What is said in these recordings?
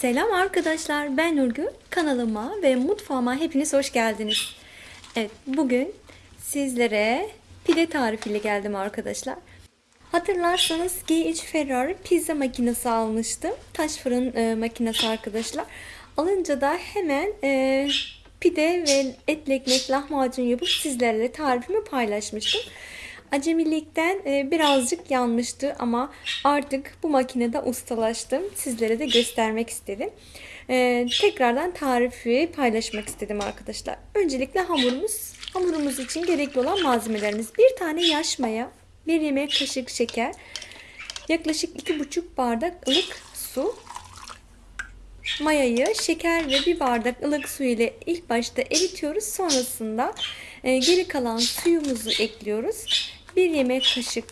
Selam arkadaşlar, ben Nurgül. Kanalıma ve mutfağıma hepiniz hoş geldiniz. Evet, bugün sizlere pide tarifiyle geldim arkadaşlar. Hatırlarsanız GH Ferrari pizza makinesi almıştım. Taş fırın e, makinesi arkadaşlar. Alınca da hemen e, pide ve etli ekmek lahmacun yapıp sizlerle tarifimi paylaşmıştım. Acemilikten e, birazcık yanmıştı ama artık bu makinede ustalaştım. Sizlere de göstermek istedim. E, tekrardan tarifi paylaşmak istedim arkadaşlar. Öncelikle hamurumuz. Hamurumuz için gerekli olan malzemelerimiz. Bir tane yaş maya, bir yemek kaşık şeker, yaklaşık 2,5 bardak ılık su, mayayı şeker ve bir bardak ılık su ile ilk başta eritiyoruz. Sonrasında e, geri kalan suyumuzu ekliyoruz. 1 yemek kaşık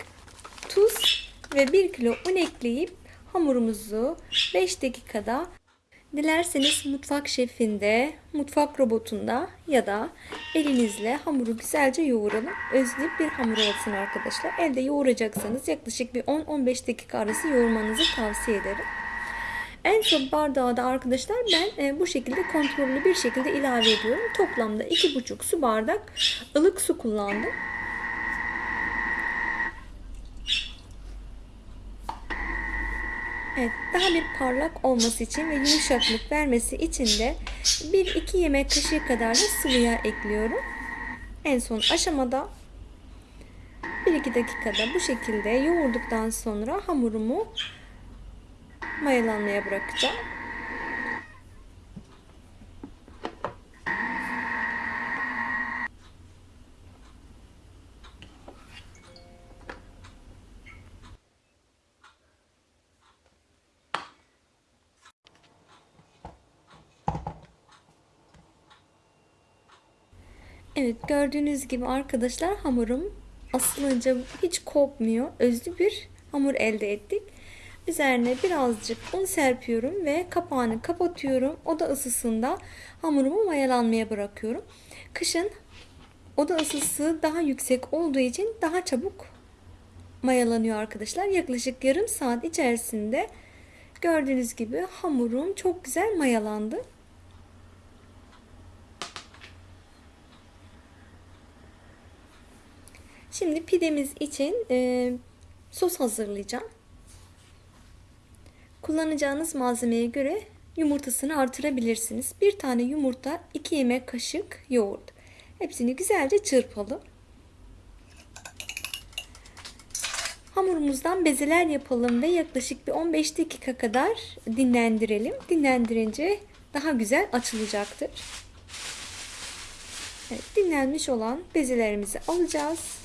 tuz ve 1 kilo un ekleyip hamurumuzu 5 dakikada dilerseniz mutfak şefinde, mutfak robotunda ya da elinizle hamuru güzelce yoğuralım. Özlü bir hamur olsun arkadaşlar. Elde yoğuracaksanız yaklaşık bir 10-15 dakika arası yoğurmanızı tavsiye ederim. En son bardağı da arkadaşlar ben e, bu şekilde kontrollü bir şekilde ilave ediyorum. Toplamda 2,5 su bardak ılık su kullandım. Evet, daha bir parlak olması için ve yumuşaklık vermesi için de 1-2 yemek kaşığı kadar da sıvı yağ ekliyorum. En son aşamada 1-2 dakikada bu şekilde yoğurduktan sonra hamurumu mayalanmaya bırakacağım. Evet gördüğünüz gibi arkadaşlar hamurum asılınca hiç kopmuyor. Özlü bir hamur elde ettik. Üzerine birazcık un serpiyorum ve kapağını kapatıyorum. Oda ısısında hamurumu mayalanmaya bırakıyorum. Kışın oda ısısı daha yüksek olduğu için daha çabuk mayalanıyor arkadaşlar. Yaklaşık yarım saat içerisinde gördüğünüz gibi hamurum çok güzel mayalandı. Şimdi pidemiz için e, sos hazırlayacağım. Kullanacağınız malzemeye göre yumurtasını artırabilirsiniz. Bir tane yumurta, 2 yemek kaşık yoğurt. Hepsini güzelce çırpalım. Hamurumuzdan bezeler yapalım ve yaklaşık bir 15 dakika kadar dinlendirelim. Dinlendirince daha güzel açılacaktır. Evet, dinlenmiş olan bezelerimizi alacağız.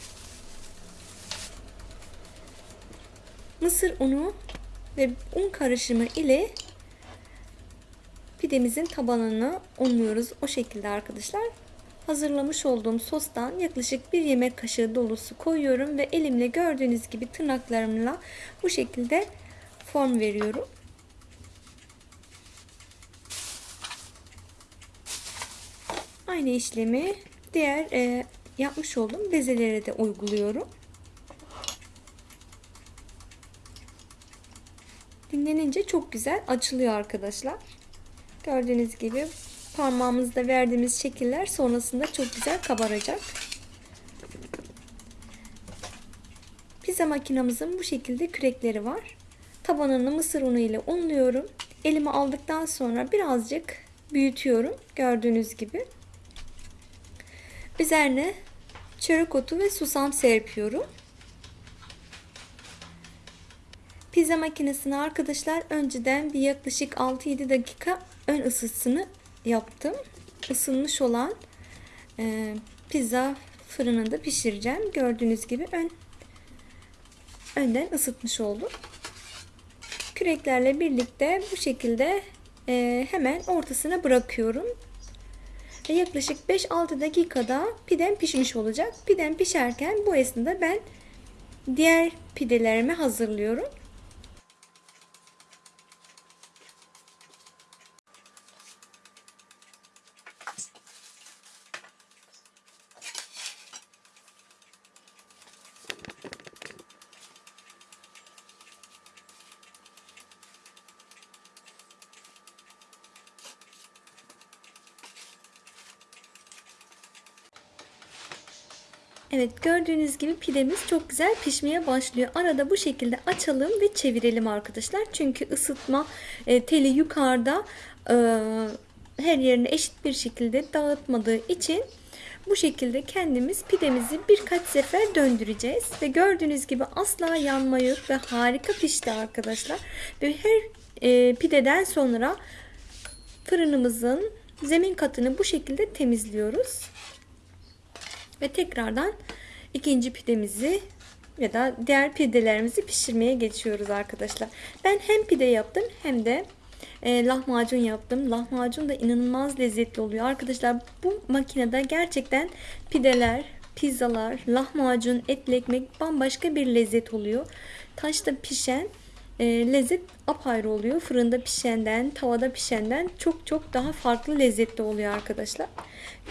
Mısır unu ve un karışımı ile pidemizin tabanını unluyoruz. O şekilde arkadaşlar. Hazırlamış olduğum sostan yaklaşık bir yemek kaşığı dolusu koyuyorum ve elimle gördüğünüz gibi tırnaklarımla bu şekilde form veriyorum. Aynı işlemi diğer e, yapmış olduğum bezelere de uyguluyorum. Dinlenince çok güzel açılıyor arkadaşlar. Gördüğünüz gibi parmağımızda verdiğimiz şekiller sonrasında çok güzel kabaracak. Pizza makinamızın bu şekilde kürekleri var. Tabanını mısır unu ile unluyorum. Elime aldıktan sonra birazcık büyütüyorum. Gördüğünüz gibi. Üzerine çörek otu ve susam serpiyorum. Pizza makinesine arkadaşlar önceden bir yaklaşık 6-7 dakika ön ısısını yaptım. Isınmış olan e, pizza fırınında pişireceğim. Gördüğünüz gibi ön önden ısıtmış oldum. Küreklerle birlikte bu şekilde e, hemen ortasına bırakıyorum. Ve yaklaşık 5-6 dakikada pidem pişmiş olacak. Pidem pişerken bu esnada ben diğer pidelerimi hazırlıyorum. Evet gördüğünüz gibi pidemiz çok güzel pişmeye başlıyor. Arada bu şekilde açalım ve çevirelim arkadaşlar. Çünkü ısıtma e, teli yukarıda e, her yerine eşit bir şekilde dağıtmadığı için bu şekilde kendimiz pidemizi birkaç sefer döndüreceğiz. Ve gördüğünüz gibi asla yanma yok ve harika pişti arkadaşlar. Ve her e, pideden sonra fırınımızın zemin katını bu şekilde temizliyoruz. Ve tekrardan ikinci pidemizi ya da diğer pidelerimizi pişirmeye geçiyoruz arkadaşlar. Ben hem pide yaptım hem de e, lahmacun yaptım. Lahmacun da inanılmaz lezzetli oluyor. Arkadaşlar bu makinede gerçekten pideler, pizzalar, lahmacun, etli ekmek bambaşka bir lezzet oluyor. Taşta pişen lezzet apayrı oluyor. Fırında pişenden, tavada pişenden çok çok daha farklı lezzetli oluyor arkadaşlar.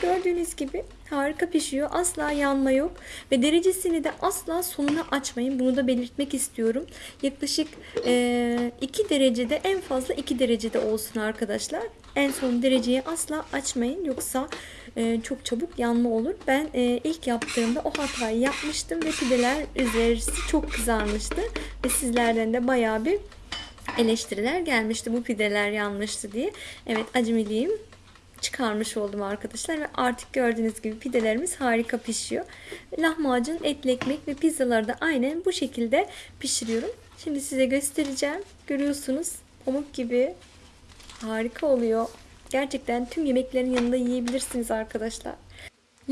Gördüğünüz gibi harika pişiyor. Asla yanma yok. Ve derecesini de asla sonuna açmayın. Bunu da belirtmek istiyorum. Yaklaşık e, 2 derecede en fazla 2 derecede olsun arkadaşlar. En son dereceyi asla açmayın. Yoksa e, çok çabuk yanma olur. Ben e, ilk yaptığımda o hatayı yapmıştım ve pideler üzerisi çok kızarmıştı. Ve sizlerden de bayağı bir eleştiriler gelmişti. Bu pideler yanmıştı diye. Evet acemiliğim çıkarmış oldum arkadaşlar ve artık gördüğünüz gibi pidelerimiz harika pişiyor. Lahmacun, etli ekmek ve pizzaları da aynen bu şekilde pişiriyorum. Şimdi size göstereceğim. Görüyorsunuz pamuk gibi harika oluyor. Gerçekten tüm yemeklerin yanında yiyebilirsiniz arkadaşlar.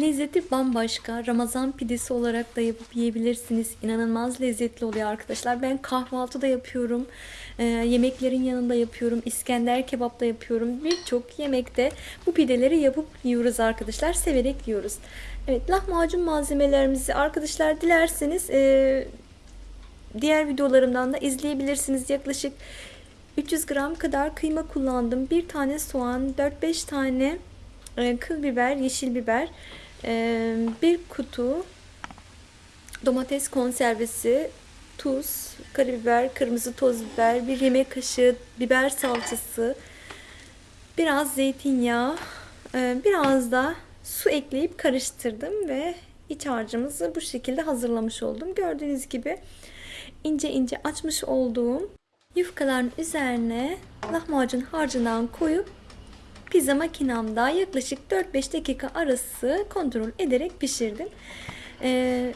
Lezzeti bambaşka. Ramazan pidesi olarak da yapıp yiyebilirsiniz. İnanılmaz lezzetli oluyor arkadaşlar. Ben kahvaltı da yapıyorum. Ee, yemeklerin yanında yapıyorum. İskender kebap da yapıyorum. Birçok yemekte bu pideleri yapıp yiyoruz arkadaşlar. Severek yiyoruz. Evet lahmacun malzemelerimizi arkadaşlar dilerseniz e, diğer videolarımdan da izleyebilirsiniz. Yaklaşık 300 gram kadar kıyma kullandım. Bir tane soğan, 4-5 tane e, kıl biber, yeşil biber, e, bir kutu domates konservesi, tuz, karabiber, kırmızı toz biber, bir yemek kaşığı biber salçası, biraz zeytinyağı, e, biraz da su ekleyip karıştırdım ve iç harcımızı bu şekilde hazırlamış oldum. Gördüğünüz gibi ince ince açmış olduğum yufkaların üzerine lahmacun harcından koyup pizza makinamda yaklaşık 4-5 dakika arası kontrol ederek pişirdim. Ee,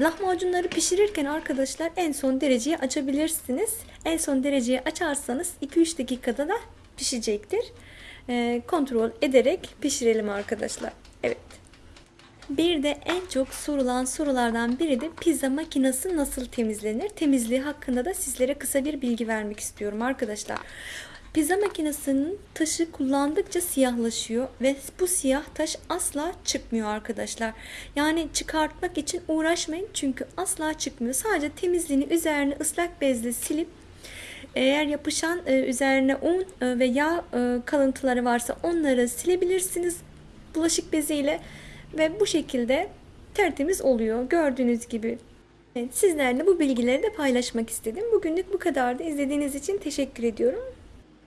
lahmacunları pişirirken arkadaşlar en son dereceyi açabilirsiniz. En son dereceyi açarsanız 2-3 dakikada da pişecektir. Ee, kontrol ederek pişirelim arkadaşlar. Evet. Bir de en çok sorulan sorulardan biri de pizza makinesi nasıl temizlenir? Temizliği hakkında da sizlere kısa bir bilgi vermek istiyorum arkadaşlar. Pizza makinesinin taşı kullandıkça siyahlaşıyor ve bu siyah taş asla çıkmıyor arkadaşlar. Yani çıkartmak için uğraşmayın çünkü asla çıkmıyor. Sadece temizliğini üzerine ıslak bezle silip eğer yapışan e, üzerine un e, ve yağ e, kalıntıları varsa onları silebilirsiniz bulaşık beziyle ve bu şekilde tertemiz oluyor. Gördüğünüz gibi Evet, sizlerle bu bilgileri de paylaşmak istedim. Bugünlük bu kadardı. İzlediğiniz için teşekkür ediyorum.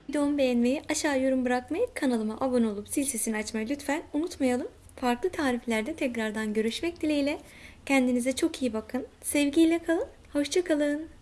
Videomu beğenmeyi, aşağı yorum bırakmayı, kanalıma abone olup zil sesini açmayı lütfen unutmayalım. Farklı tariflerde tekrardan görüşmek dileğiyle. Kendinize çok iyi bakın. Sevgiyle kalın. Hoşçakalın.